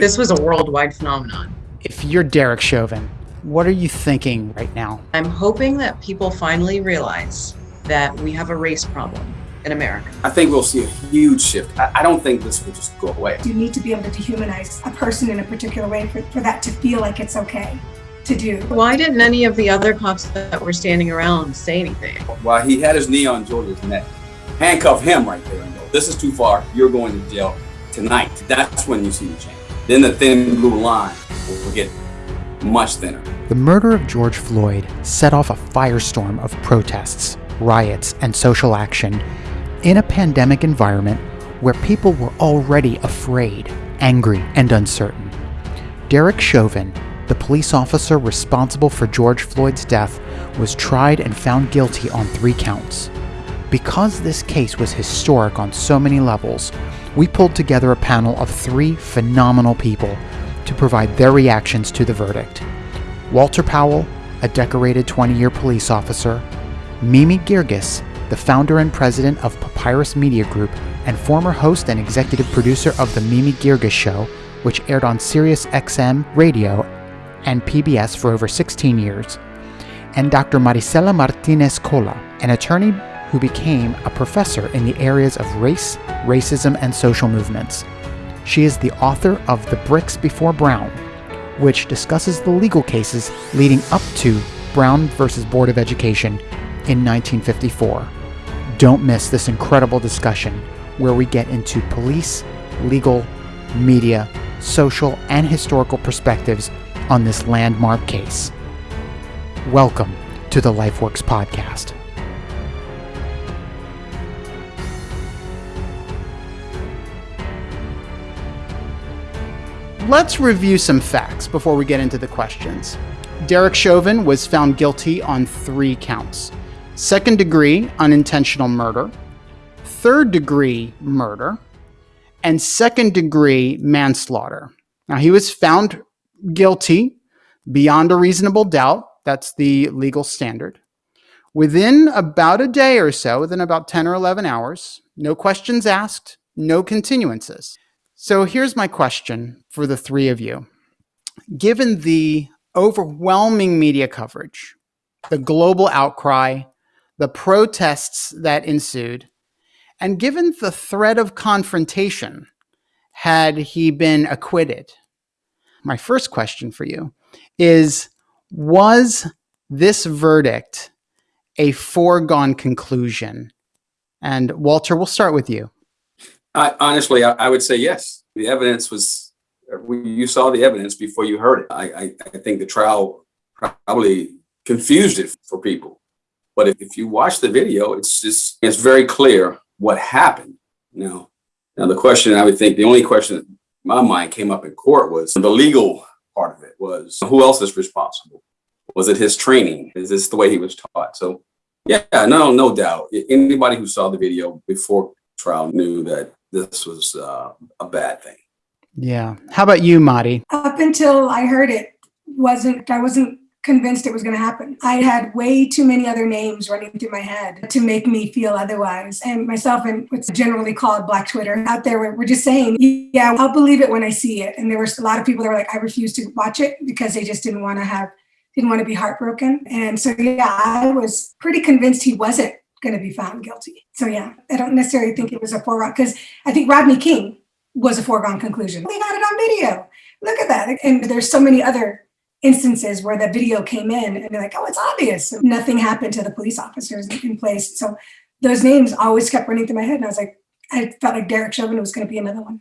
This was a worldwide phenomenon. If you're Derek Chauvin, what are you thinking right now? I'm hoping that people finally realize that we have a race problem in America. I think we'll see a huge shift. I, I don't think this will just go away. You need to be able to dehumanize a person in a particular way for, for that to feel like it's okay to do. Why didn't any of the other cops that were standing around say anything? While he had his knee on George's neck, handcuff him right there and go, this is too far, you're going to jail tonight. That's when you see the change. Then the thin blue line will get much thinner. The murder of George Floyd set off a firestorm of protests, riots, and social action in a pandemic environment where people were already afraid, angry, and uncertain. Derek Chauvin, the police officer responsible for George Floyd's death, was tried and found guilty on three counts. Because this case was historic on so many levels, we pulled together a panel of three phenomenal people to provide their reactions to the verdict. Walter Powell, a decorated 20 year police officer, Mimi Girgis, the founder and president of Papyrus Media Group and former host and executive producer of The Mimi Girgis Show, which aired on Sirius XM radio and PBS for over 16 years, and Dr. Marisela Martinez Cola, an attorney who became a professor in the areas of race, racism, and social movements. She is the author of The Bricks Before Brown, which discusses the legal cases leading up to Brown versus Board of Education in 1954. Don't miss this incredible discussion where we get into police, legal, media, social, and historical perspectives on this landmark case. Welcome to the LifeWorks podcast. Let's review some facts before we get into the questions. Derek Chauvin was found guilty on three counts second degree unintentional murder, third degree murder, and second degree manslaughter. Now, he was found guilty beyond a reasonable doubt. That's the legal standard. Within about a day or so, within about 10 or 11 hours, no questions asked, no continuances. So here's my question for the three of you. Given the overwhelming media coverage, the global outcry, the protests that ensued, and given the threat of confrontation, had he been acquitted? My first question for you is Was this verdict a foregone conclusion? And Walter, we'll start with you. I, honestly, I, I, would say yes. The evidence was, you saw the evidence before you heard it. I, I, think the trial probably confused it for people. But if, if you watch the video, it's just, it's very clear what happened. Now, now the question I would think, the only question that my mind came up in court was the legal part of it was who else is responsible? Was it his training? Is this the way he was taught? So yeah, no, no doubt. Anybody who saw the video before trial knew that this was uh, a bad thing. Yeah. How about you, Mari? Up until I heard it, wasn't I wasn't convinced it was going to happen. I had way too many other names running through my head to make me feel otherwise. And myself and what's generally called Black Twitter out there were, were just saying, yeah, I'll believe it when I see it. And there was a lot of people that were like, I refuse to watch it because they just didn't want to have, didn't want to be heartbroken. And so, yeah, I was pretty convinced he wasn't going to be found guilty. So, yeah, I don't necessarily think it was a foregone because I think Rodney King was a foregone conclusion. They got it on video. Look at that. And there's so many other instances where the video came in and they're like, oh, it's obvious. Nothing happened to the police officers in place. So those names always kept running through my head. And I was like, I felt like Derek Chauvin was going to be another one.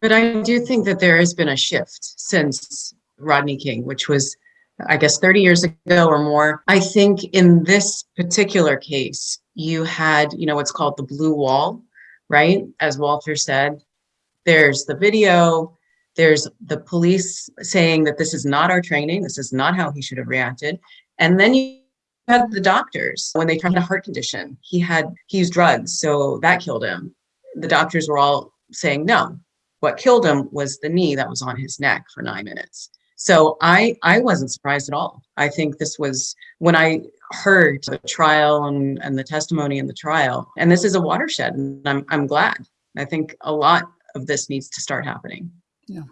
But I do think that there has been a shift since Rodney King, which was, I guess, 30 years ago or more. I think in this particular case, you had, you know, what's called the blue wall, right? As Walter said, there's the video, there's the police saying that this is not our training, this is not how he should have reacted. And then you had the doctors when they tried a heart condition. He had he used drugs, so that killed him. The doctors were all saying no. What killed him was the knee that was on his neck for nine minutes. So I I wasn't surprised at all. I think this was when I heard the trial and, and the testimony in the trial, and this is a watershed, and I'm I'm glad. I think a lot of this needs to start happening. Yeah.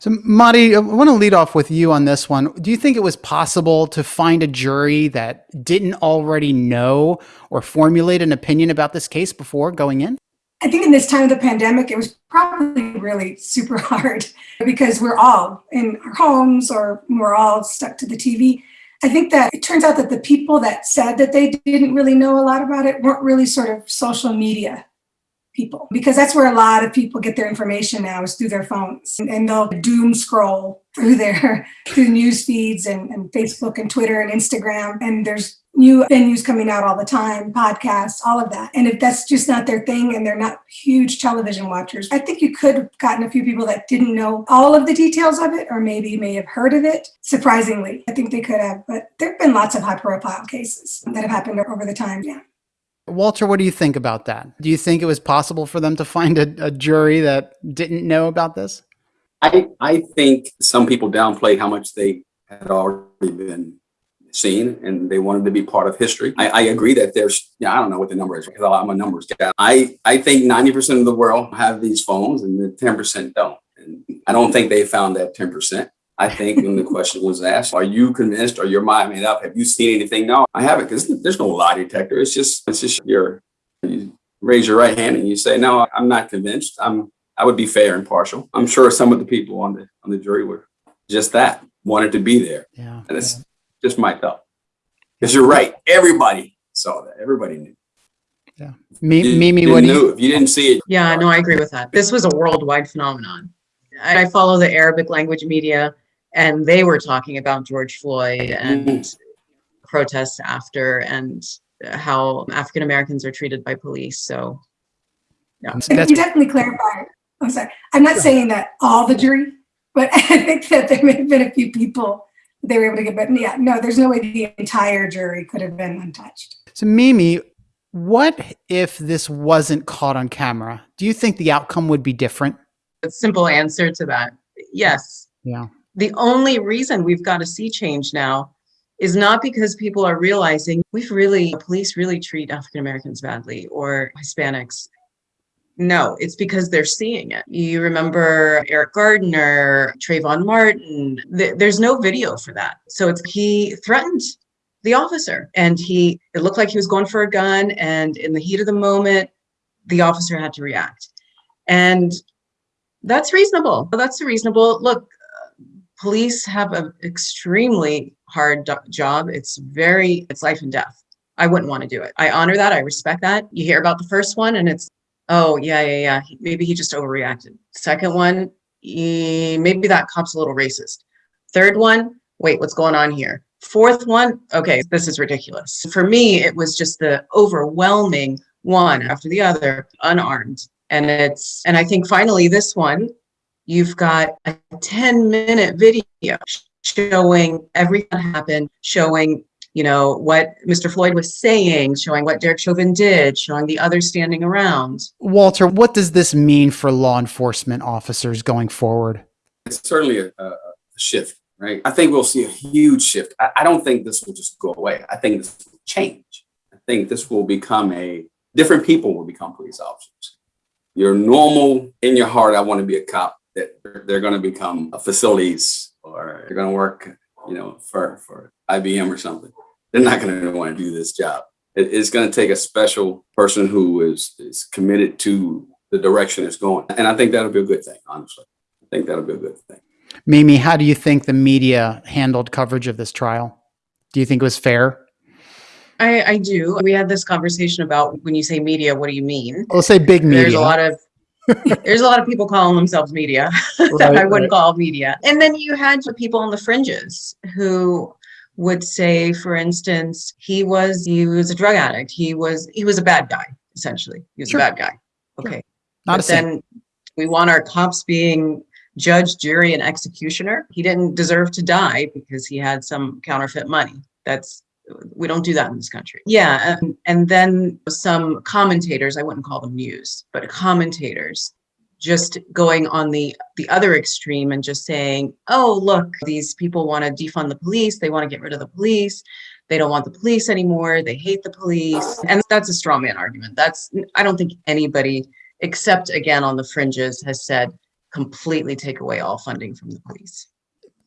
So, Mari, I want to lead off with you on this one. Do you think it was possible to find a jury that didn't already know or formulate an opinion about this case before going in? I think in this time of the pandemic, it was probably really super hard because we're all in our homes or we're all stuck to the TV. I think that it turns out that the people that said that they didn't really know a lot about it weren't really sort of social media people because that's where a lot of people get their information now is through their phones and, they'll doom scroll through their through news feeds and, and Facebook and Twitter and Instagram and there's new venues coming out all the time, podcasts, all of that. And if that's just not their thing and they're not huge television watchers, I think you could have gotten a few people that didn't know all of the details of it or maybe may have heard of it. Surprisingly, I think they could have, but there have been lots of high profile cases that have happened over the time. Yeah. Walter, what do you think about that? Do you think it was possible for them to find a, a jury that didn't know about this? I, I think some people downplayed how much they had already been seen and they wanted to be part of history. I, I agree that there's, yeah, I don't know what the number is because I'm a numbers guy. I, I think 90% of the world have these phones and the 10% don't. And I don't think they found that 10%. I think when the question was asked, are you convinced or your mind made up? Have you seen anything? No, I haven't because there's no lie detector. It's just, it's just your, you raise your right hand and you say, no, I'm not convinced. I'm, I would be fair and partial. I'm sure some of the people on the, on the jury were just that, wanted to be there. Yeah. And it's just my thought. Because you're right. Everybody saw that. Everybody knew. Yeah. Me, You Mimi, didn't what do you? If you didn't see it, Yeah, no, I agree with that. This was a worldwide phenomenon. I follow the Arabic language media and they were talking about George Floyd and mm-hmm. protests after and how African Americans are treated by police. So And That's- you definitely clarify. I'm sorry. I'm not saying that all the jury, but I think that there may have been a few people they were able to get. But yeah, no, there's no way the entire jury could have been untouched. So, Mimi, what if this wasn't caught on camera? Do you think the outcome would be different? the simple answer to that, yes. Yeah. The only reason we've got a sea change now is not because people are realizing we've really, police really treat African Americans badly or Hispanics. No, it's because they're seeing it. You remember Eric Gardner, Trayvon Martin. Th- there's no video for that. So it's he threatened the officer and he it looked like he was going for a gun and in the heat of the moment the officer had to react. And that's reasonable. That's a reasonable. Look, police have an extremely hard job. It's very, it's life and death. I wouldn't want to do it. I honor that. I respect that. You hear about the first one and it's, oh, yeah, yeah, yeah. he- Maybe he just overreacted. Second one, eh, maybe that cop's a little racist. Third one, wait, what's going on here? Fourth one, okay, this is ridiculous. For me, it was just the overwhelming one after the other, unarmed. And it's, and I think finally this one, you've got a 10 minute video showing everything that happened, showing, you know, what Mr. Floyd was saying, showing what Derek Chauvin did, showing the others standing around. Walter, what does this mean for law enforcement officers going forward? it's certainly a, a a shift, right? I think we'll see a huge shift. I, I don't think this will just go away. I think this will change. I think this will become a different people will become police officers. Your normal in your heart, I want to be a cop. That they're, they're going to become facilities or they're going to work, you know, for for IBM or something. They're not going to want to do this job. It- it's going to take a special person who is is committed to the direction it's going, and I think that'll be a good thing. Honestly, I think that'll be a good thing. Mimi, how do you think the media handled coverage of this trial? Do you think it was fair? I, I do. We had this conversation about when you say media, what do you mean? Let's say big media. There's a lot of there's a lot of people calling themselves media that Right, I wouldn't right. call media. And then you had the people on the fringes who would say, for instance, he was he was a drug addict. He was he was a bad guy, essentially. He was Sure. a bad guy. Okay. Not a but sin. then we want our cops being judge, jury, and executioner. He didn't deserve to die because he had some counterfeit money. That's we don't do that in this country. Yeah, and, and then some commentators, I wouldn't call them news, but commentators just going on the the other extreme and just saying, "Oh, look, these people want to defund the police. They want to get rid of the police. They don't want the police anymore. They hate the police." And that's a straw man argument. That's I don't think anybody except again on the fringes has said completely take away all funding from the police.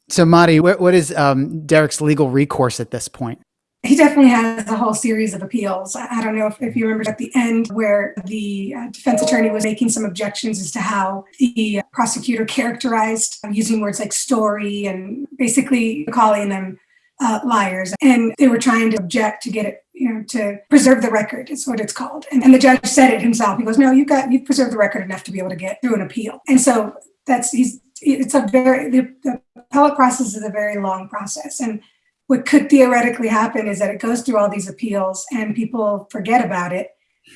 So, Mari, what, what is um, Derek's legal recourse at this point? He definitely has a whole series of appeals. I don't know if, if you remember at the end where the uh, defense attorney was making some objections as to how the prosecutor characterized um, using words like story and basically calling them uh, liars. And they were trying to object to get it, you know, to preserve the record is what it's called. And, and the judge said it himself. He goes, no, you've got, you've preserved the record enough to be able to get through an appeal. And so that's, he's, it's a very, the, the appellate process is a very long process. And what could theoretically happen is that it goes through all these appeals and people forget about it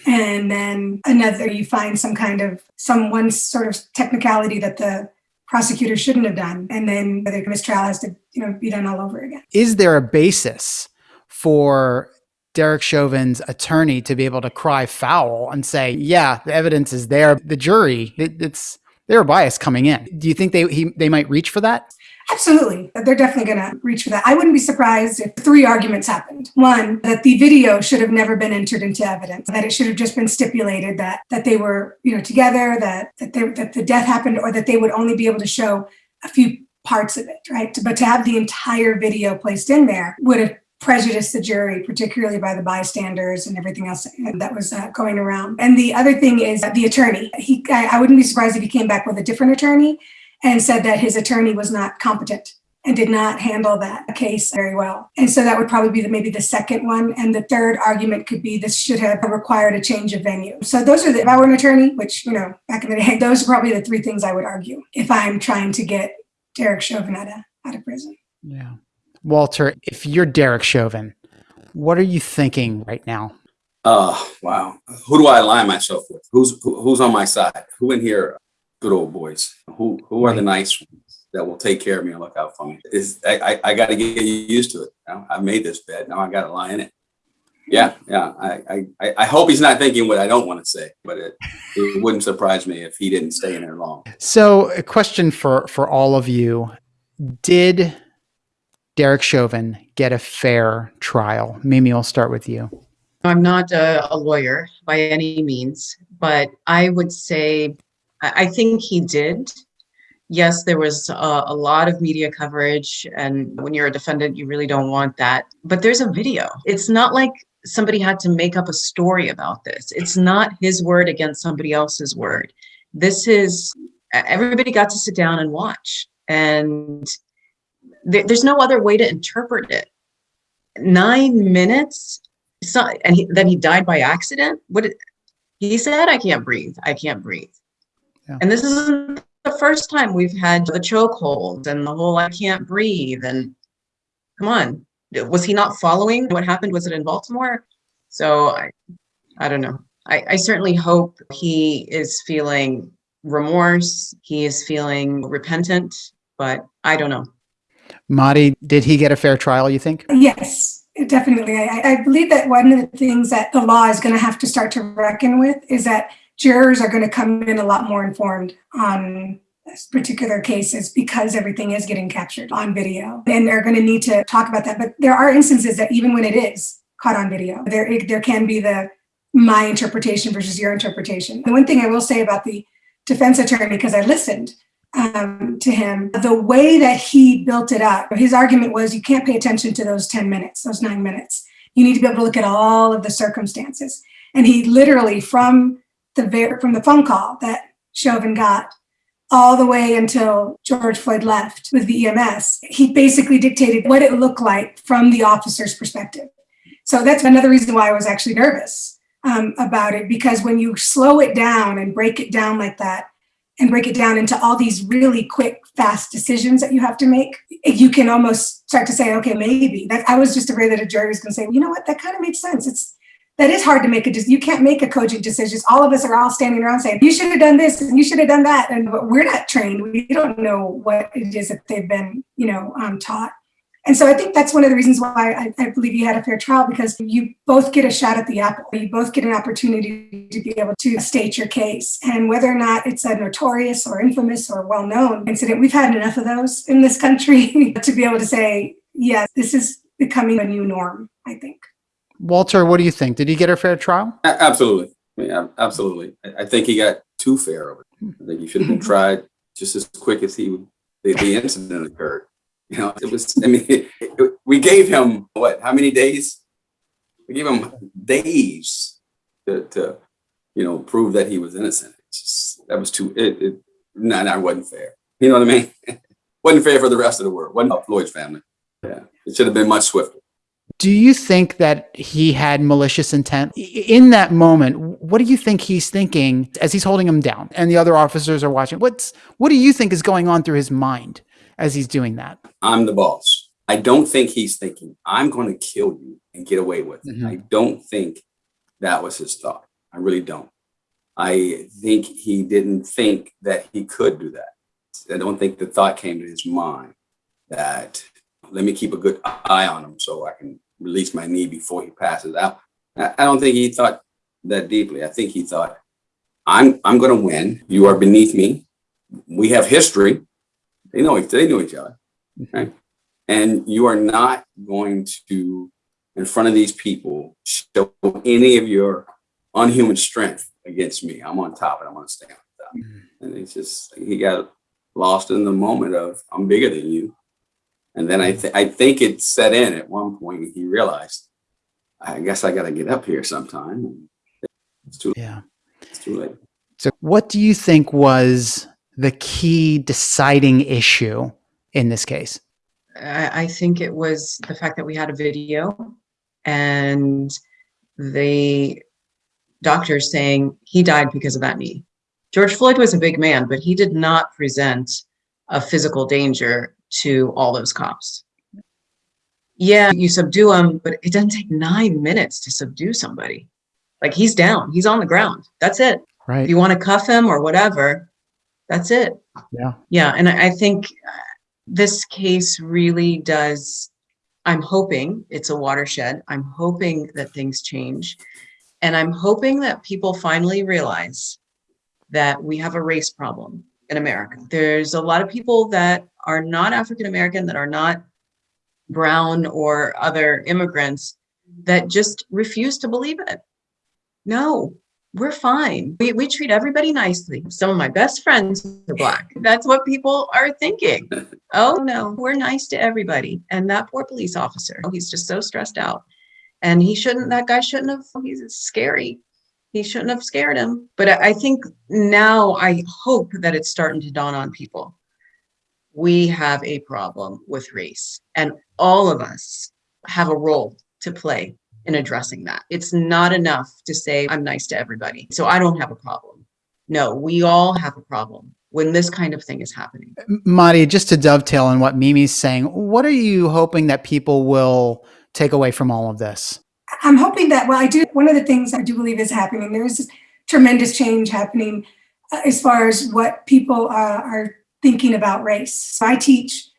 and then another you find some kind of some one sort of technicality that the prosecutor shouldn't have done and then the mistrial has to you know be done all over again Is there a basis for Derek Chauvin's attorney to be able to cry foul and say, yeah, the evidence is there. The jury, it, it's their bias coming in. Do you think they he, they might reach for that? Absolutely. They're definitely going to reach for that. I wouldn't be surprised if three arguments happened. One, that the video should have never been entered into evidence, that it should have just been stipulated that that they were, you know, together, that that they, that the death happened or that they would only be able to show a few parts of it, right? But to have the entire video placed in there would have prejudiced the jury, particularly by the bystanders and everything else that was uh, going around. And the other thing is that the attorney. He, I, I wouldn't be surprised if he came back with a different attorney and said that his attorney was not competent and did not handle that case very well. And so that would probably be the, maybe the second one. And the third argument could be this should have required a change of venue. So those are the, if I were an attorney, which, you know, back in the day, those are probably the three things I would argue if I'm trying to get Derek Chauvin out of, out of prison. Yeah. Walter, if you're Derek Chauvin, what are you thinking right now? Oh, wow. Who do I align myself with? Who's who, who's on my side? Who in here are good old boys? Who who are the nice ones that will take care of me and look out for me? Is I I, I got to get used to it. You know, I made this bed. Now I got to lie in it. Yeah, yeah. I, I I hope he's not thinking what I don't want to say, but it it wouldn't surprise me if he didn't stay in there long. So, a question for for all of you: Did Derek Chauvin get a fair trial? Mimi, I'll start with you. I'm not a, a lawyer by any means, but I would say I, think he did. Yes, there was a, a lot of media coverage, and when you're a defendant, you really don't want that. But there's a video. It's not like somebody had to make up a story about this. It's not his word against somebody else's word. This is everybody got to sit down and watch, and there, there's no other way to interpret it. Nine minutes not, and he, then he died by accident. What he said? I can't breathe. I can't breathe. Yeah. And this isn't the first time we've had the chokehold and the whole I can't breathe. And come on, was he not following what happened? Was it in Baltimore? So I, I don't know. I, I certainly hope he is feeling remorse. He is feeling repentant, but I don't know. Mari, did he get a fair trial? You think? Yes, definitely. I, I believe that one of the things that the law is going to have to start to reckon with is that jurors are going to come in a lot more informed on particular cases because everything is getting captured on video. And they're going to need to talk about that but there are instances that even when it is caught on video there there can be the my interpretation versus your interpretation. The one thing i will say about the defense attorney because i listened um, to him the way that he built it up his argument was you can't pay attention to those 10 minutes those nine minutes. You need to be able to look at all of the circumstances. And he literally from the from the phone call that chauvin got all the way until george floyd left with the ems he basically dictated what it looked like from the officer's perspective. So that's another reason why i was actually nervous um, about it because when you slow it down and break it down like that and break it down into all these really quick, fast decisions that you have to make, you can almost start to say, okay, maybe. That I was just afraid that a jury was going to say, well, you know what, that kind of makes sense. It's that is hard to make a decision. You can't make a cogent decision. All of us are all standing around saying, you should have done this and you should have done that. And we're not trained. We don't know what it is that they've been, you know, um, taught. And so I think that's one of the reasons why I, I, believe you had a fair trial because you both get a shot at the apple. You both get an opportunity to be able to state your case. And whether or not it's a notorious or infamous or well known incident, we've had enough of those in this country to be able to say, yes, this is becoming a new norm, I think. Walter, what do you think? Did he get a fair trial? Absolutely. I mean, absolutely. I think he got too fair of it. I think he should have been tried just as quick as he the, the incident occurred. You know, it was. I mean, it, it- we gave him what? How many days? We gave him days to, to you know prove that he was innocent. It's just that was too. It, it no, no, it wasn't fair. You know what I mean? wasn't fair for the rest of the world. wasn't Floyd's family. Yeah, it should have been much swifter. Do you think that he had malicious intent in that moment? What do you think he's thinking as he's holding him down and the other officers are watching? What's what do you think is going on through his mind as he's doing that? I'm the boss. I don't think he's thinking, I'm going to kill you and get away with it. Mhm. I don't think that was his thought. I really don't. I think he didn't think that he could do that. I don't think the thought came to his mind that let me keep a good eye on him so I can release my knee before he passes out. I I don't think he thought that deeply. I think he thought, I'm I'm going to win. You are beneath me. We have history. They know they knew each other right? And you are not going to, in front of these people, show any of your unhuman strength against me. I'm on top and I'm going to stand on top. Mm-hmm. And it's just, he got lost in the moment of, I'm bigger than you. And then I, th- I think it set in at one point. He realized, I guess I got to get up here sometime. It's too, Yeah. it's too late. So what do you think was the key deciding issue in this case? I, I think it was the fact that we had a video and the doctor saying he died because of that knee. George Floyd was a big man, but he did not present a physical danger to all those cops. Yeah, you subdue him, but it doesn't take nine minutes to subdue somebody. Like he's down, he's on the ground. That's it. If Right. you want to cuff him or whatever, that's it. Yeah. Yeah, and I I think this case really does, I'm hoping it's a watershed. I'm hoping that things change. And I'm hoping that people finally realize that we have a race problem in America. There's a lot of people that are not African American, that are not brown or other immigrants that just refuse to believe it. No, we're fine. We, we treat everybody nicely. Some of my best friends are black. That's what people are thinking. Oh no, we're nice to everybody. And that poor police officer, oh, he's just so stressed out. And he shouldn't, that guy shouldn't have, he's scary. He shouldn't have scared him. But I, think now I hope that it's starting to dawn on people. We have a problem with race and all of us have a role to play in addressing that. It's not enough to say, I'm nice to everybody. So I don't have a problem. No, we all have a problem when this kind of thing is happening. Mari, just to dovetail on what Mimi's saying, what are you hoping that people will take away from all of this? I'm hoping that, well, I do, one of the things I do believe is happening, there's tremendous change happening uh, as far as what people uh, are thinking about race. So I teach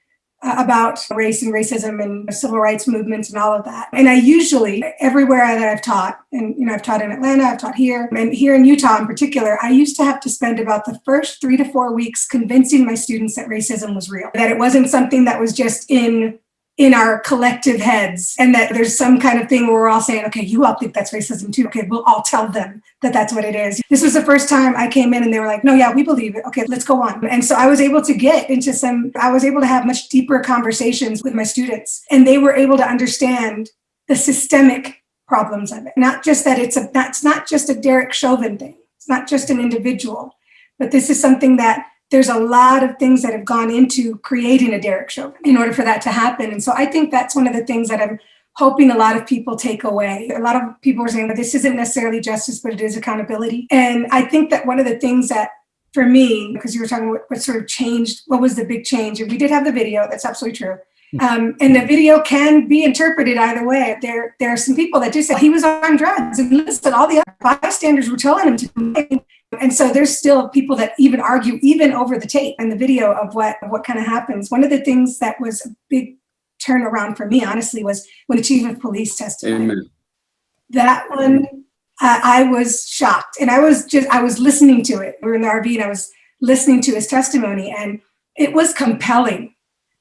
uh, about race and racism and civil rights movements and all of that. And I usually, everywhere that I've taught, and you know, I've taught in Atlanta, I've taught here, and here in Utah in particular, I used to have to spend about the first three to four weeks convincing my students that racism was real, that it wasn't something that was just in in our collective heads and that there's some kind of thing where we're all saying okay you all think that's racism too. Okay we'll all tell them that that's what it is. This was the first time i came in and they were like no yeah we believe it. Okay let's go on. And so i was able to get into some i was able to have much deeper conversations with my students and they were able to understand the systemic problems of it. Not just that it's a that's not just a derek chauvin thing. It's not just an individual but this is something that there's a lot of things that have gone into creating a Derek Chauvin in order for that to happen. And so I think that's one of the things that I'm hoping a lot of people take away. A lot of people are saying that this isn't necessarily justice, but it is accountability. And I think that one of the things that for me, because you were talking what, what sort of changed, what was the big change? And we did have the video, that's absolutely true. Um, and the video can be interpreted either way. There, there are some people that do say he was on drugs, and listen, all the other bystanders were telling him to. And so there's still people that even argue, even over the tape and the video of what of what kind of happens. One of the things that was a big turnaround for me, honestly, was when the chief of police testified. Amen. That one, uh, I was shocked, and I was just I was listening to it. We were in the RV, and I was listening to his testimony, and it was compelling.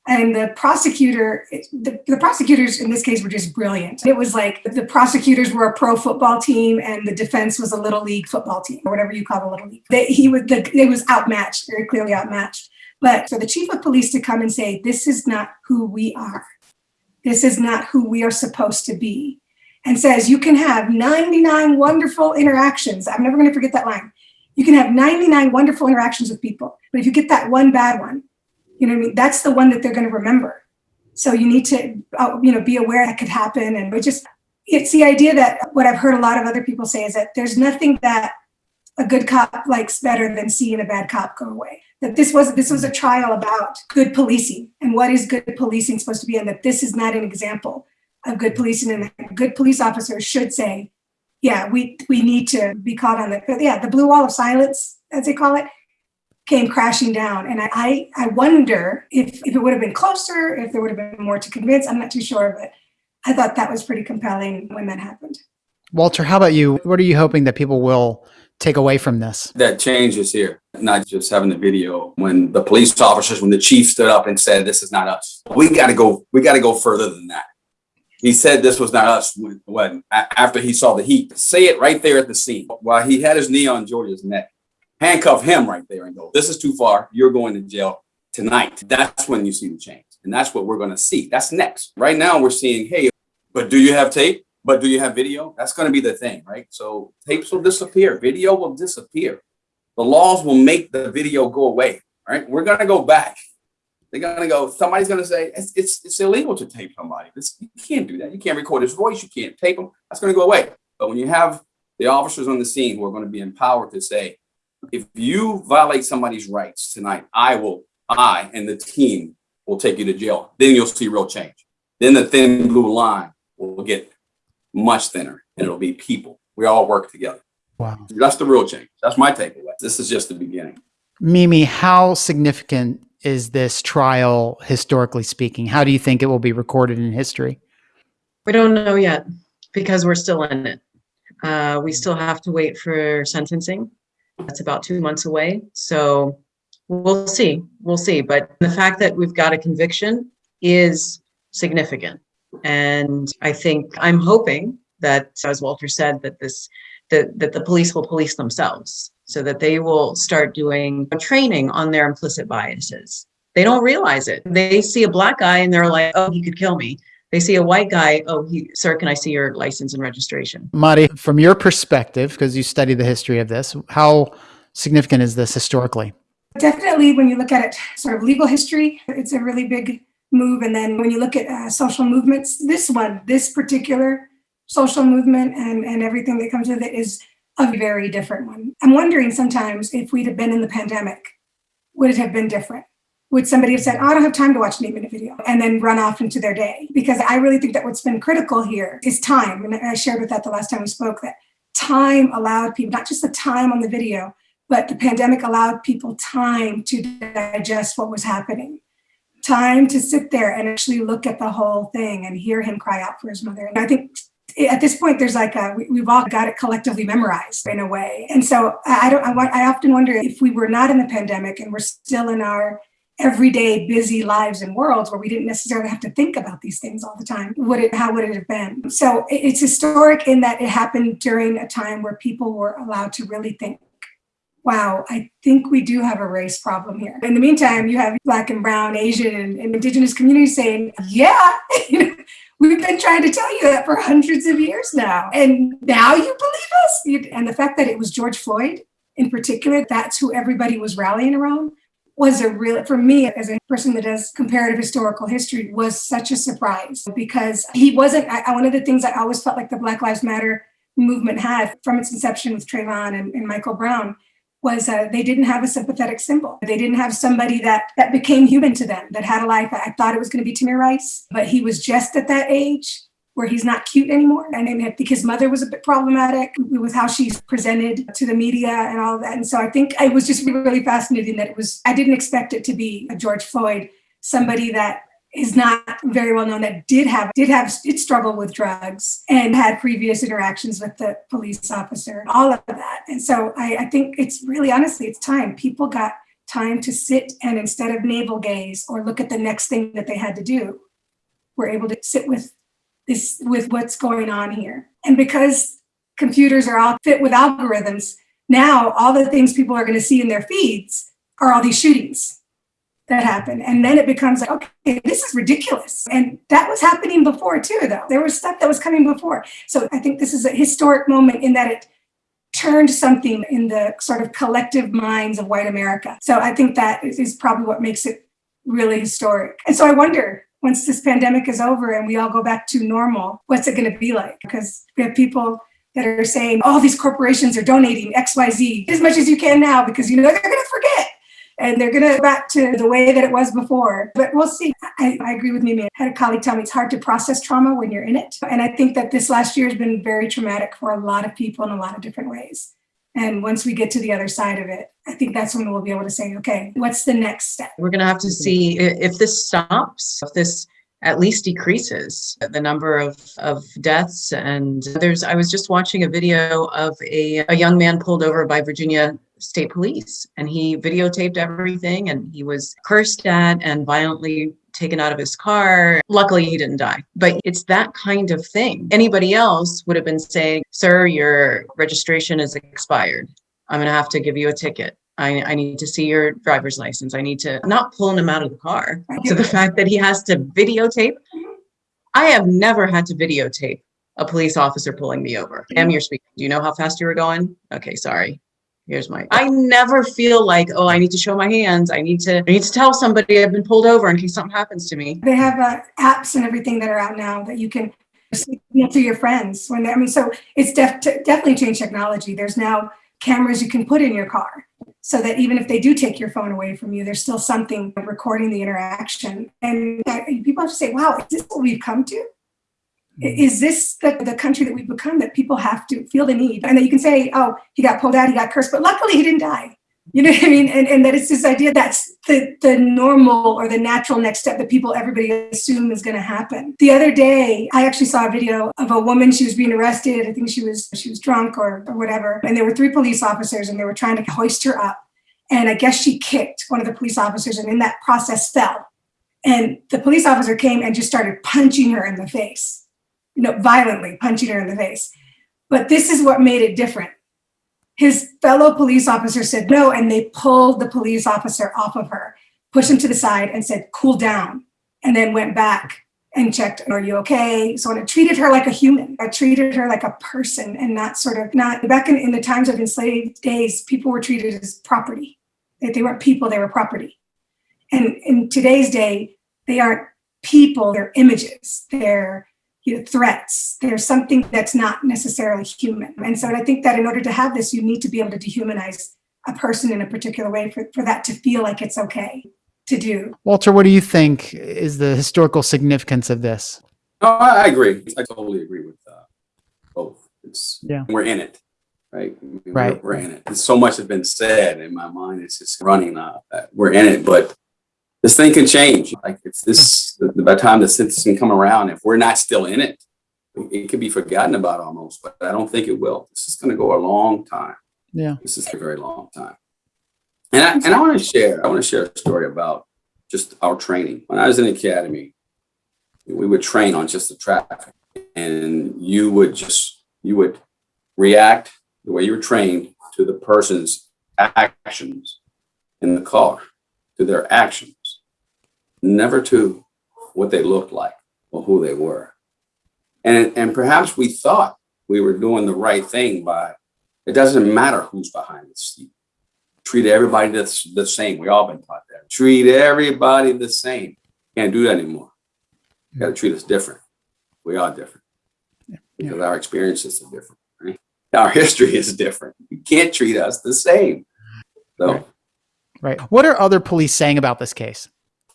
And the prosecutor, the, the prosecutors in this case were just brilliant. It was like the prosecutors were a pro football team and the defense was a little league football team or whatever you call the little league. They, he was, the, it was outmatched, very clearly outmatched. But for the chief of police to come and say, this is not who we are. This is not who we are supposed to be. And says, you can have 99 wonderful interactions. I'm never going to forget that line. You can have 99 wonderful interactions with people. But if you get that one bad one, you know what I mean? That's the one that they're going to remember. So you need to, uh, you know, be aware that could happen. And we just, it's the idea that what I've heard a lot of other people say is that there's nothing that a good cop likes better than seeing a bad cop go away. That this was this was a trial about good policing and what is good policing supposed to be, and that this is not an example of good policing. And a good police officer should say, "Yeah, we we need to be caught on the yeah the blue wall of silence, as they call it, came crashing down. And I, I, I wonder if, if it would have been closer, if there would have been more to convince. I'm not too sure, but I thought that was pretty compelling when that happened. Walter, how about you? What are you hoping that people will take away from this? That change is here, not just having the video when the police officers, when the chief stood up and said, this is not us. We got to go, we got to go further than that. He said this was not us when, when after he saw the heat. Say it right there at the scene while he had his knee on George's neck handcuff him right there and go, this is too far. You're going to jail tonight. That's when you see the change. And that's what we're going to see. That's next. Right now we're seeing, hey, but do you have tape? But do you have video? That's going to be the thing, right? So tapes will disappear. Video will disappear. The laws will make the video go away, right? We're going to go back. They're going to go, somebody's going to say, it's, it's, it's illegal to tape somebody. You can't do that. You can't record his voice. You can't tape him. That's going to go away. But when you have the officers on the scene who are going to be empowered to say, if you violate somebody's rights tonight, I will, I and the team will take you to jail. Then you'll see real change. Then the thin blue line will get much thinner and it'll be people. We all work together. Wow. That's the real change. That's my takeaway. This is just the beginning. Mimi, how significant is this trial historically speaking? How do you think it will be recorded in history? We don't know yet because we're still in it. Uh, we still have to wait for sentencing. That's about two months away. So we'll see. We'll see. But the fact that we've got a conviction is significant. And I think I'm hoping that, as Walter said, that this that, that the police will police themselves so that they will start doing training on their implicit biases. They don't realize it. They see a black guy and they're like, oh, he could kill me. They see a white guy, oh, he, sir, can I see your license and registration? Mari, from your perspective, because you study the history of this, how significant is this historically? Definitely, when you look at it, sort of legal history, it's a really big move. And then when you look at uh, social movements, this one, this particular social movement and, and everything that comes with it is a very different one. I'm wondering sometimes if we'd have been in the pandemic, would it have been different? Would somebody have said, oh, I don't have time to watch an eight minute video and then run off into their day? Because I really think that what's been critical here is time. And I shared with that the last time we spoke that time allowed people, not just the time on the video, but the pandemic allowed people time to digest what was happening. Time to sit there and actually look at the whole thing and hear him cry out for his mother. And I think at this point, there's like a, we, have all got it collectively memorized in a way. And so I don't, I, I often wonder if we were not in the pandemic and we're still in our everyday busy lives and worlds where we didn't necessarily have to think about these things all the time would it how would it have been? So it's historic in that it happened during a time where people were allowed to really think wow i think we do have a race problem here. In the meantime you have black and brown asian and, and indigenous communities saying yeah we've been trying to tell you that for hundreds of years now and now you believe us? And the fact that it was george floyd in particular that's who everybody was rallying around was a real, for me as a person that does comparative historical history, was such a surprise because he wasn't, I, one of the things I always felt like the Black Lives Matter movement had from its inception with Trayvon and, and Michael Brown was uh, they didn't have a sympathetic symbol. They didn't have somebody that that became human to them, that had a life. I thought it was going to be Tamir Rice, but he was just at that age where he's not cute anymore. And I think his mother was a bit problematic with how she's presented to the media and all that. And so I think it was just really, fascinating that it was, I didn't expect it to be a George Floyd, somebody that is not very well known that did have did have did struggle with drugs and had previous interactions with the police officer all of that and so I, I think it's really honestly it's time people got time to sit and instead of navel gaze or look at the next thing that they had to do, were able to sit with this, with what's going on here. And because computers are all fit with algorithms, now all the things people are going to see in their feeds are all these shootings that happen. And then it becomes like, okay, this is ridiculous. And that was happening before too, though. There was stuff that was coming before. So I think this is a historic moment in that it turned something in the sort of collective minds of white America. So I think that is, is probably what makes it really historic. And so I wonder, once this pandemic is over and we all go back to normal, what's it going to be like? Because we have people that are saying, all these corporations are donating XYZ as much as you can now because you know they're going to forget and they're going to go back to the way that it was before. But we'll see. I, I agree with Mimi. I had a colleague tell me it's hard to process trauma when you're in it. And I think that this last year has been very traumatic for a lot of people in a lot of different ways. And once we get to the other side of it, I think that's when we'll be able to say, okay, what's the next step? We're going to have to see if this stops, if this at least decreases the number of, of deaths. And there's, I was just watching a video of a, a young man pulled over by Virginia State Police and he videotaped everything and he was cursed at and violently taken out of his car. Luckily, he didn't die, but it's that kind of thing. Anybody else would have been saying, Sir, your registration is expired. I'm going to have to give you a ticket. I, I need to see your driver's license. I need to not pulling him out of the car. So the fact that he has to videotape, I have never had to videotape a police officer pulling me over. Am you're speaking. Do you know how fast you were going? Okay, sorry. Here's my. I never feel like, oh, I need to show my hands. I need to. I need to tell somebody I've been pulled over in case something happens to me. They have uh, apps and everything that are out now that you can signal to your friends when they, I mean, so it's def- definitely changed technology. There's now cameras you can put in your car so that even if they do take your phone away from you, there's still something recording the interaction. And uh, people have to say, wow, is this what we've come to? I- Is this the, the country that we've become that people have to feel the need? And that you can say, oh, he got pulled out, he got cursed, but luckily he didn't die. You know what I mean? And, and that it's this idea that's the, the normal or the natural next step that people, everybody assume is going to happen. The other day, I actually saw a video of a woman, she was being arrested. I think she was, she was drunk or, or whatever. And there were three police officers and they were trying to hoist her up. And I guess she kicked one of the police officers and in that process fell. And the police officer came and just started punching her in the face, you know, violently punching her in the face. But this is what made it different his fellow police officer said no, and they pulled the police officer off of her, pushed him to the side, and said, cool down, and then went back and checked, are you okay? So it treated her like a human. I treated her like a person and not sort of not back in, in the times of enslaved days, people were treated as property. They weren't people, they were property. And in today's day, they aren't people, they're images, they're you know, threats. There's something that's not necessarily human. And so I think that in order to have this, you need to be able to dehumanize a person in a particular way for, for that to feel like it's okay to do. Walter, what do you think is the historical significance of this? No, I, I agree. I totally agree with uh, both. It's Yeah. we're in it, right? We're- Right. We're in it. There's so much has been said in my mind. It's just running. Uh, we're in it, but this thing can change. Like if this, by the time the census can come around, if we're not still in it, it could be forgotten about almost. But I don't think it will. This is going to go a long time. Yeah. This is a very long time. And I, and I want to share, I want to share a story about just our training. When I was in the academy, we would train on just the traffic and you would just, you would react the way you were trained to the person's actions in the car, to their actions, never to what they looked like or who they were. And, and perhaps we thought we were doing the right thing by, it doesn't matter who's behind the seat. Treat everybody the, the same. We all been taught that. Treat everybody the same. Can't do that anymore. You gotta treat us different. We are different. Because our experiences are different, right? Our history is different. You can't treat us the same. So, Right. Right. What are other police saying about this case?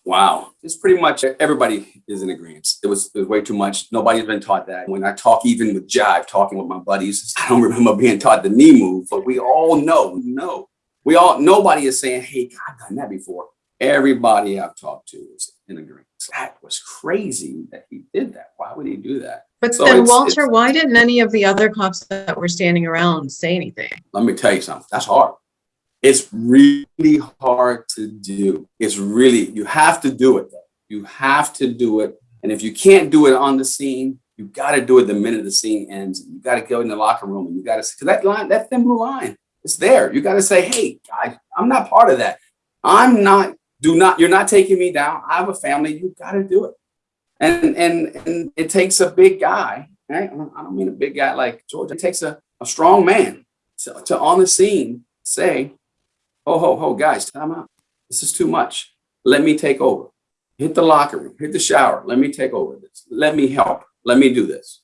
Wow, it's pretty much everybody is in agreement. It was, it was way too much. Nobody's been taught that. When I talk even with Jive, talking with my buddies, I don't remember being taught the knee move, but we all know, no. We all, nobody is saying, hey, I've done that before. Everybody I've talked to is in agreement. That was crazy that he did that. Why would he do that? But So then, it's- Walter, it's- why didn't any of the other cops that were standing around say anything? Let me tell you something. That's hard. It's really hard to do. It's really, you have to do it. You have to do it. And if you can't do it on the scene, you got to do it the minute the scene ends. You got to go in the locker room and you got to, because that line, that thin blue line, it's there. You got to say, hey, guys, I'm not part of that. I'm not, do not, you're not taking me down. I have a family. You got to do it. And, and, and it takes a big guy, right? I don't mean a big guy like George. It takes a, a strong man to, to on the scene say, ho, ho, ho, guys, time out. This is too much. Let me take over. Hit the locker room, hit the shower. Let me take over this. Let me help. Let me do this.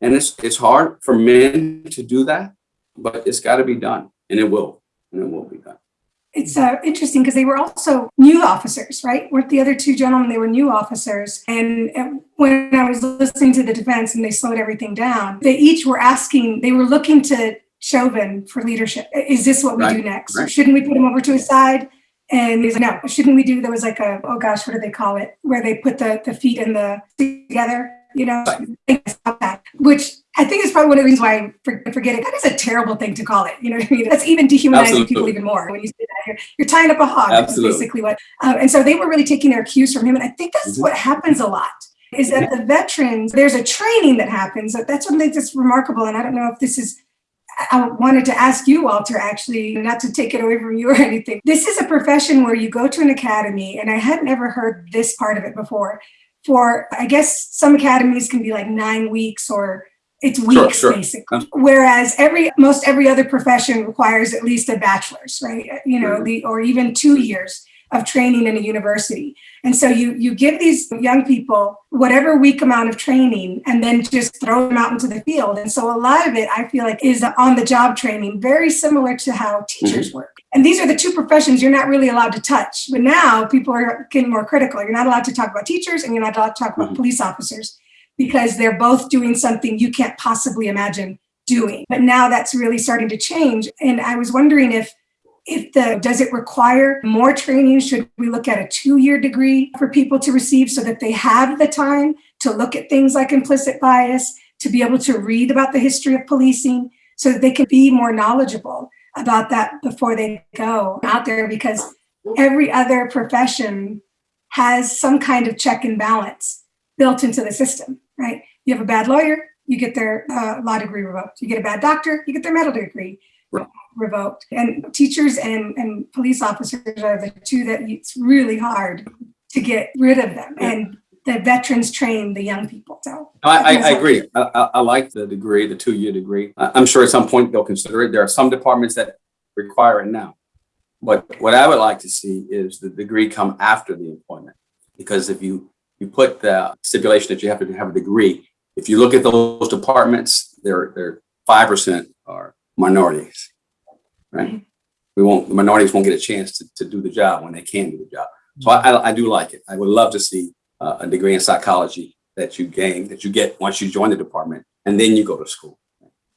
And it's, it's hard for men to do that, but it's got to be done and it will, and it will be done. It's uh, interesting because they were also new officers, right? Weren't the other two gentlemen, they were new officers. And uh, when I was listening to the defense and they slowed everything down, they each were asking, they were looking to Chauvin for leadership. Is this what we Right, do next? right. Shouldn't we put him over to his side? And he's like, no, shouldn't we do, there was like a, oh gosh, what do they call it? Where they put the, the feet and the together, you know? Which I think is probably one of the reasons why I for- forget it. That is a terrible thing to call it. You know what I mean? That's even dehumanizing people even more when you say that. You're, you're tying up a hog. That's Absolutely. basically what. Um, and so they were really taking their cues from him. And I think that's Mhm. what happens a lot is that the veterans, there's a training that happens. That's what makes this remarkable. And I don't know if this is I wanted to ask you, Walter, actually, not to take it away from you or anything. This is a profession where you go to an academy, and I had never heard this part of it before. For, I guess, some academies can be like nine weeks or it's weeks, sure. basically. Whereas every, most every other profession requires at least a bachelor's, right? You know, Mhm. the, or even two years of training in a university. And so you you give these young people whatever week amount of training and then just throw them out into the field. And so a lot of it I feel like is on the job training, very similar to how teachers work. And these are the two professions you're not really allowed to touch. But now people are getting more critical. You're not allowed to talk about teachers and you're not allowed to talk about Mhm. police officers because they're both doing something you can't possibly imagine doing. But now that's really starting to change. And I was wondering if if the does it require more training? Should we look at a two-year degree for people to receive so that they have the time to look at things like implicit bias to be able to read about the history of policing so that they can be more knowledgeable about that before they go out there? Because every other profession has some kind of check and balance built into the system right? You have a bad lawyer you get their uh, law degree revoked. You get a bad doctor you get their medical degree revoked. And teachers and, and police officers are the two that it's really hard to get rid of them. And the veterans train the young people. So I, I, I agree. I, I, like the degree, the two-year degree. I'm sure at some point they'll consider it. There are some departments that require it now. But what I would like to see is the degree come after the employment. Because if you, you put the stipulation that you have to have a degree, if you look at those departments, they're, they're five percent are minorities, right? We won't, the minorities won't get a chance to, to do the job when they can do the job. So I, I, I do like it. I would love to see uh, a degree in psychology that you gain, that you get once you join the department, and then you go to school.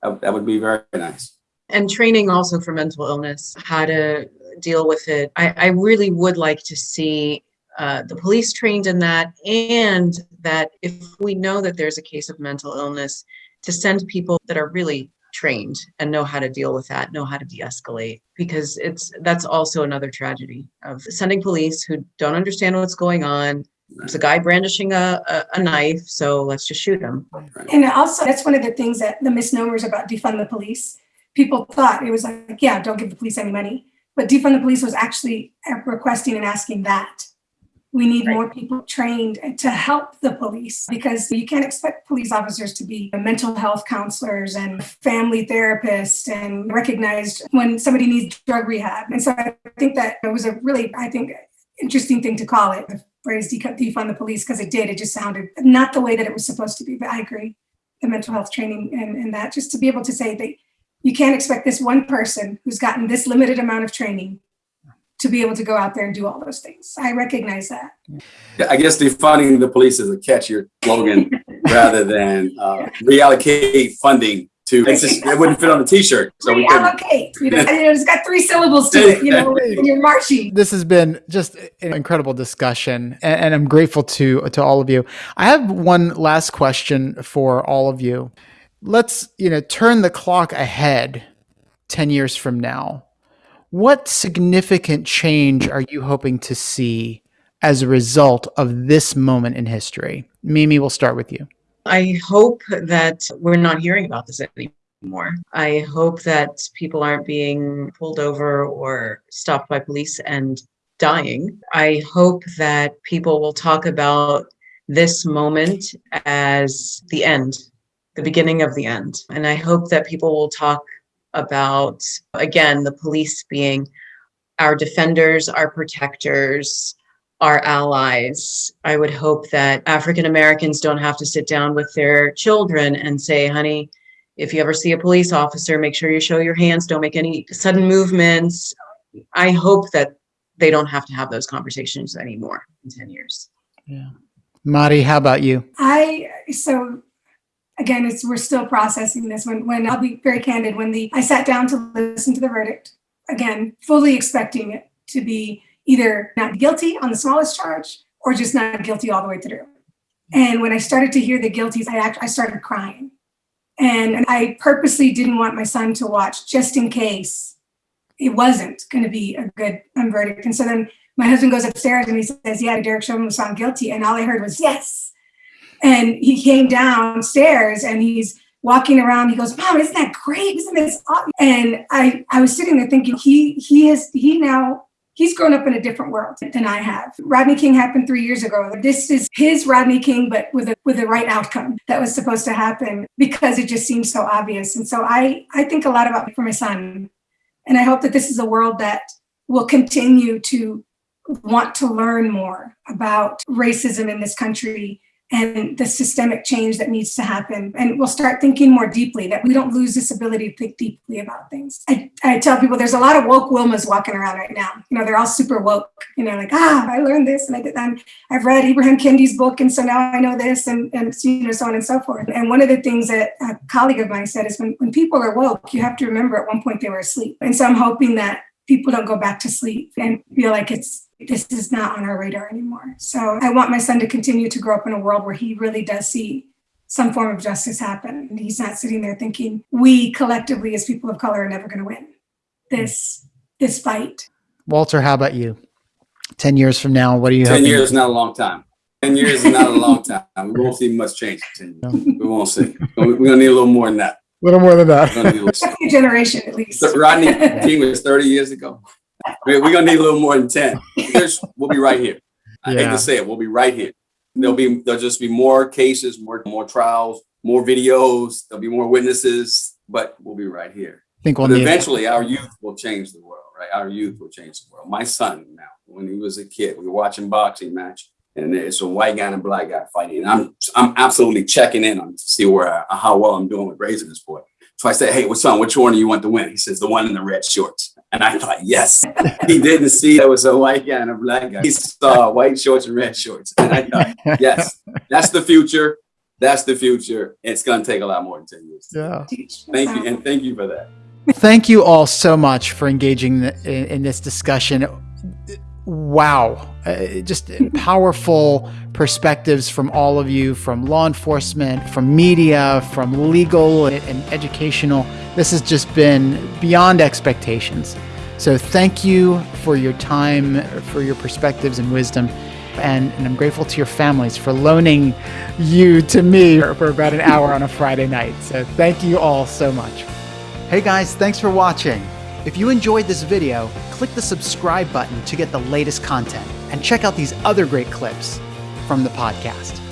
That, that would be very nice. and training also for mental illness, how to deal with it. I, I really would like to see uh, the police trained in that, and that if we know that there's a case of mental illness, to send people that are really trained and know how to deal with that, know how to de-escalate, because it's that's also another tragedy of sending police who don't understand what's going on. There's a guy brandishing a, a, a knife, so let's just shoot him. And also, that's one of the things that the misnomers about defund the police. People thought it was like, yeah, don't give the police any money. But defund the police was actually requesting and asking that. We need Right. more people trained to help the police because you can't expect police officers to be mental health counselors and family therapists and recognized when somebody needs drug rehab. And so I think that it was a really, I think, interesting thing to call it, the phrase defund the police, because it did. It just sounded not the way that it was supposed to be. But I agree. The mental health training and, and that just to be able to say that you can't expect this one person who's gotten this limited amount of training to be able to go out there and do all those things. I recognize that. Yeah, I guess defunding the police is a catchier slogan rather than uh, reallocate funding to, it's just, it wouldn't fit on the t-shirt. So we couldn't. Reallocate. You know, it's got three syllables to it. You know, when you're marching. This has been just an incredible discussion, a- and I'm grateful to to all of you. I have one last question for all of you. Let's you know turn the clock ahead ten years from now. What significant change are you hoping to see as a result of this moment in history? Mimi, we'll start with you. I hope that we're not hearing about this anymore. I hope that people aren't being pulled over or stopped by police and dying. I hope that people will talk about this moment as the end, the beginning of the end. And I hope that people will talk about, again, the police being our defenders, our protectors, our allies. I would hope that African Americans don't have to sit down with their children and say, honey, if you ever see a police officer, make sure you show your hands, don't make any sudden movements. I hope that they don't have to have those conversations anymore in 10 years. Yeah. Mari, how about you? I, so again, it's, we're still processing this. When, when I'll be very candid, when the, I sat down to listen to the verdict, again, fully expecting it to be either not guilty on the smallest charge or just not guilty all the way through. And when I started to hear the guilties, I actually, I started crying. And, and I purposely didn't want my son to watch just in case it wasn't going to be a good um, verdict. And so then my husband goes upstairs and he says, yeah, Derek Chauvin was found guilty. And all I heard was, yes. And he came downstairs and he's walking around. He goes, mom, isn't that great? Isn't this awesome? And I, I was sitting there thinking, he, he is, he now he's grown up in a different world than I have. Rodney King happened three years ago. This is his Rodney King, but with a with the right outcome that was supposed to happen because it just seems so obvious. And so I I think a lot about for my son, and I hope that this is a world that will continue to want to learn more about racism in this country and the systemic change that needs to happen. And we'll start thinking more deeply that we don't lose this ability to think deeply about things. I, I tell people there's a lot of woke Wilmas walking around right now. You know, they're all super woke, you know, like, ah, I learned this and I did that. I've read Ibram Kendi's book and so now I know this and, and you know, so on and so forth. And one of the things that a colleague of mine said is when, when people are woke, you have to remember at one point they were asleep. And so I'm hoping that people don't go back to sleep and feel like it's this is not on our radar anymore. So I want my son to continue to grow up in a world where he really does see some form of justice happen. And he's not sitting there thinking, we collectively as people of color are never going to win this this fight. Walter, how about you? 10 years from now, what do you 10 hoping? years is not a long time. 10 years is not a long time. We won't see much change in 10 years. We won't see. We're going to need a little more than that. A little more than that. a little- Second generation at least. Rodney King was 30 years ago. We're going to need a little more than 10. Here's, we'll be right here. I hate to say it, we'll be right here. There'll be, mm-hmm. there'll just be more cases, more, more trials, more videos, there'll be more witnesses, but we'll be right here. I think we'll But eventually our youth will change the world, right? Our youth will change the world. My son now, when he was a kid, we were watching boxing match and it's a white guy and a black guy fighting. And I'm, I'm absolutely checking in on to see where, I- how well I'm doing with raising this boy. So I said, hey, what's son, which one do you want to win? He says, the one in the red shorts. And I thought, yes, he didn't see there was a white guy and a black guy. He saw white shorts and red shorts. And I thought, yes, that's the future. That's the future. It's going to take a lot more than 10 years. Yeah. Thank you. And thank you for that. Thank you all so much for engaging in, in this discussion. Wow. Uh, just powerful perspectives from all of you, from law enforcement, from media, from legal and, and educational. This has just been beyond expectations. So thank you for your time, for your perspectives and wisdom. And, and I'm grateful to your families for loaning you to me for about an hour on a Friday night. So thank you all so much. Hey guys, thanks for watching. If you enjoyed this video, click the subscribe button to get the latest content and check out these other great clips from the podcast.